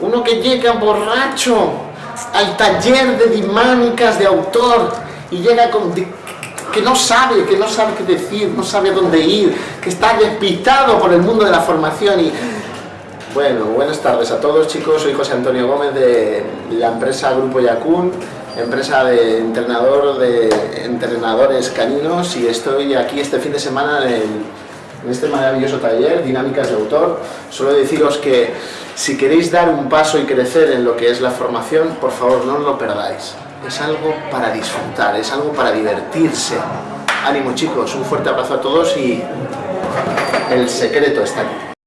Uno que llega borracho al taller de dinámicas de autor y llega con... que no sabe, que no sabe qué decir, no sabe dónde ir, que está despistado por el mundo de la formación y... Bueno, buenas tardes a todos chicos, soy José Antonio Gómez de la empresa Grupo Yacún, empresa de entrenador de entrenadores caninos y estoy aquí este fin de semana en, en este maravilloso taller, Dinámicas de Autor. Solo deciros que si queréis dar un paso y crecer en lo que es la formación, por favor no lo perdáis. Es algo para disfrutar, es algo para divertirse. Ánimo chicos, un fuerte abrazo a todos y el secreto está aquí.